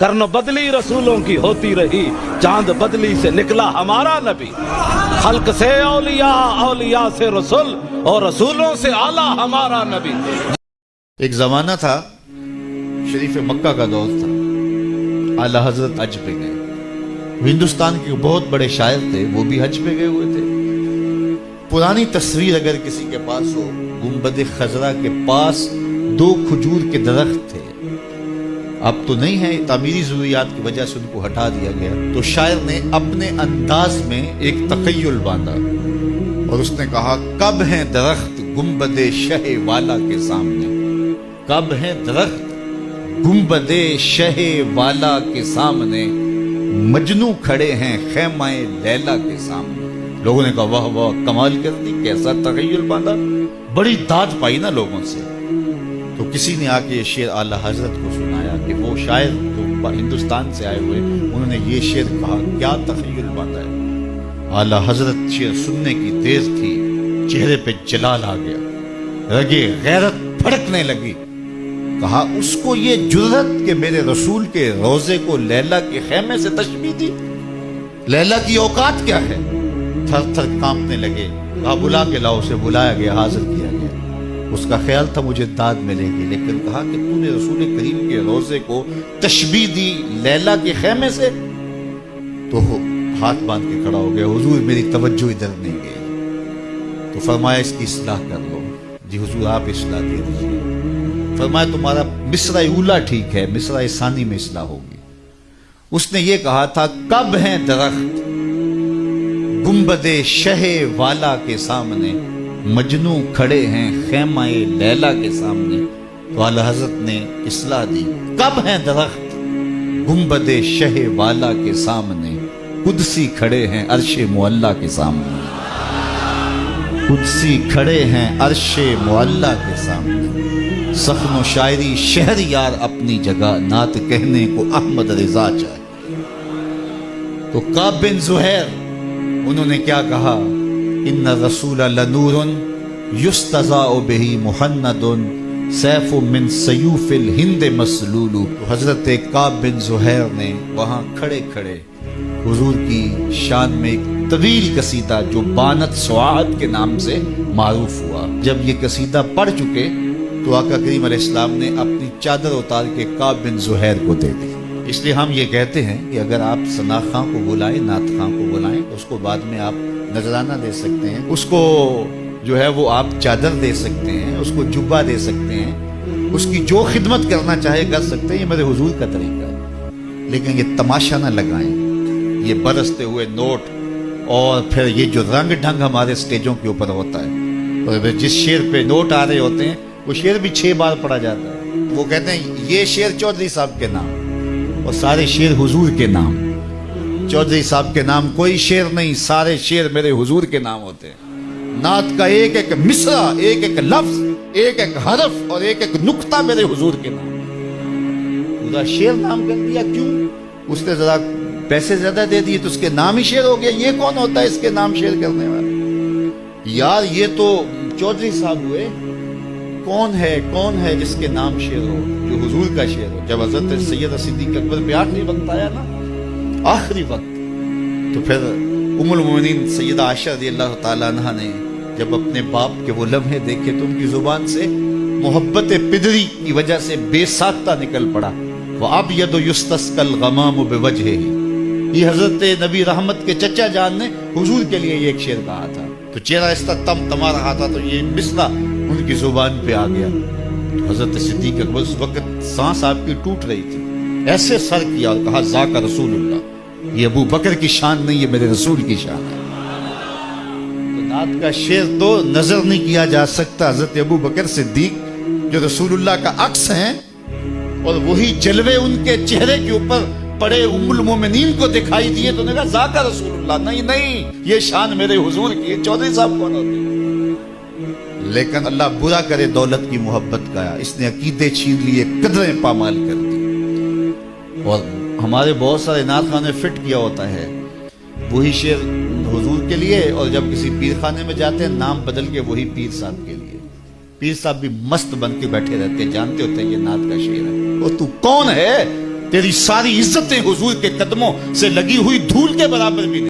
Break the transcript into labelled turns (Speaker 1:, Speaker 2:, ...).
Speaker 1: कर्न बदली रसूलों की होती रही, चाँद बदली से निकला हमारा नबी। हल्क से औलिया औलिया से रसूल, और रसूलों से आला हमारा नबी।
Speaker 2: एक जमाना था, शरीफ मक्का का दौर था। आला हज़रत हज पे गए। हिंदुस्तान के बहुत बड़े शायर थे, वो भी हज पे गए हुए थे। पुरानी तस्वीर अगर किसी के पास हो गुंबद खजरा के पास दो खजूर के दरख्त थे। अब तो नहीं है, तामीरी जरूरियात की वजह से उनको हटा दिया गया। तो शायर ने अपने अंदाज में एक तखयल बांधा और उसने कहा, कब है दरख्त गुंबद शह वाला के सामने? कब है दरख्त गुम्बदे शह वाला के सामने? मजनू खड़े हैं खेमाए लैला के सामने। लोगों ने कहा, वाह वाह, कमाल कर दी, कैसा तगैयुल बांधा। बड़ी दाद पाई ना लोगों से। तो किसी ने आके ये शेर आला हज़रत को सुनाया कि वो शायर जो हिंदुस्तान से आए हुए, उन्होंने ये शेर कहा, क्या तखैयुल बांधा है? आला हज़रत शेर सुनने की देर थी, चेहरे पे जलाल आ गया, रगे गैरत फड़कने लगी। कहा, उसको ये जुर्रत के मेरे रसूल के रोज़े को लैला के खेमे से तशबी दी? लैला की औकात क्या है? थर थर कांपने लगे। कहा, बुला के लाओ, उसे बुलाया गया हाजिर किया उसका ख्याल था मुझे दाद मिलेगी, लेकिन कहा कि तूने रसूल करीम के रोज़े को तशबी दी लैला के खेमे से? तो हाथ बाँध के खड़ा हो गया, हुजूर, मेरी तवज्जो इधर नहीं गई तो फरमाया, इसकी इसलाह कर लो। जी हुजूर, आप इसलाह दे दीजिए। फरमाया, तुम्हारा मिसरा उला ठीक है, मिसरा सानी में इसलाह होगी। उसने ये कहा था, कब है दरख्त? गुम्बदे शहे वाला के सामने। मजनू खड़े हैं खेमाए लैला के सामने। तो आला हज़रत ने इसलाह दी, कब है दरख्त? गुम्बदे शह वाला के सामने, कुदसी खड़े हैं अरशे मुअल्ला के सामने। कुदसी खड़े हैं अरशे मुअल्ला के सामने। सखनो शायरी शहर यार अपनी जगह, नात कहने को अहमद रिजा चाहिए तो काब बिन जुहैर, उन्होंने क्या कहा? इन रसूल लनूरन युस्तजा बेही मुहन्नदुन सैफ मिन सयूफिल हिंद मसलूलू हज़रत काब बिन जुहैर ने वहाँ खड़े खड़े हुजूर की शान में एक तवील कसीदा, जो बानत स्वाद के नाम से मारूफ हुआ। जब ये कसीदा पढ़ चुके तो आका करीम इस्लाम ने अपनी चादर उतार के काब बिन जुहैर को दे दी। इसलिए हम ये कहते हैं कि अगर आप सना खां को बुलाएँ नात खां को बुलाएँ तो उसको बाद में आप नजराना दे सकते हैं। उसको जो है वो आप चादर दे सकते हैं, उसको जुब्बा दे सकते हैं। उसकी जो खिदमत करना चाहे कर सकते हैं, ये मेरे हुजूर का तरीका है। लेकिन ये तमाशा ना लगाएँ। ये बरसते हुए नोट और फिर ये जो रंग ढंग हमारे स्टेजों के ऊपर होता है। और जिस शेर पे नोट आ रहे होते हैं, वो शेर भी छह बार पढ़ा जाता है। वो कहते हैं, ये शेर चौधरी साहब के नाम और सारे शेर हुजूर के नाम। चौधरी साहब के नाम कोई शेर नहीं, सारे शेर मेरे हुजूर के नाम होते हैं। नात का एक एक मिसरा, एक एक लफ्ज, एक एक हरफ और एक एक नुक्ता मेरे हुजूर के नाम। पूरा शेर नाम कर दिया क्यों? उसने जरा पैसे ज़्यादा दे दिए तो उसके नाम ही शेर हो गया ये कौन होता है इसके नाम शेर करने वाला? यार, ये तो चौधरी साहब हुए। कौन है कौन है जिसके नाम शेर हो, जो हुजूर का शेर हो? जब हज़रत सैयद सिद्दीक अकबर पे आखिरी वक्त आया ना? आखिरी वक्त तो फिर उमुल मोमिनीन सैयदा आशा रदी अल्लाह तआला ने जब अपने बाप के वो लम्हे देखे तो उनकी ज़ुबान से मोहब्बत पिदरी की वजह से बेसाख्ता निकल पड़ा। वह अब यद युस्तस्कल गमाम बेवजह। ये हज़रत नबी रहमत के चचा जान ने हुजूर के लिए एक शेर कहा था। तो चेहरा इसका तम तमा रहा था तो ये मिसरा उनकी ज़ुबान पे आ गया। तो हज़रत सिद्दीक अकबर उस वक्त सांस आपकी टूट रही थी। ऐसे सर किया और कहा, जाका रसूलुल्लाह। ये अबू बकर की शान नहीं है मेरे रसूल की शान है। तो नात का शेर तो नज़र नहीं किया जा सकता, हज़रत अबू बकर सिद्दीक, जो रसूलुल्लाह का अक्स हैं, और वही जलवे उनके चेहरे के ऊपर पड़े उमुल मोमिनीन को दिखाई दिए तो कहा जाका रसूलुल्लाह, नहीं नहीं, ये शान मेरे हुजूर की चौधरी साहब कौन होते लेकिन अल्लाह बुरा करे, दौलत की मोहब्बत का, इसने अकीदे छीन लिए, कदरें पामाल कर और हमारे बहुत सारे नाथ खाने फिट किया होता है। वही शेर हजूर के लिए और जब किसी पीर खाने में जाते हैं, नाम बदल के वही पीर साहब के लिए। पीर साहब भी मस्त बन के बैठे रहते हैं। जानते होते हैं ये नाथ का शेर है। और तू कौन है? तेरी सारी इज्जतें हुजूर के कदमों से लगी हुई धूल के बराबर भी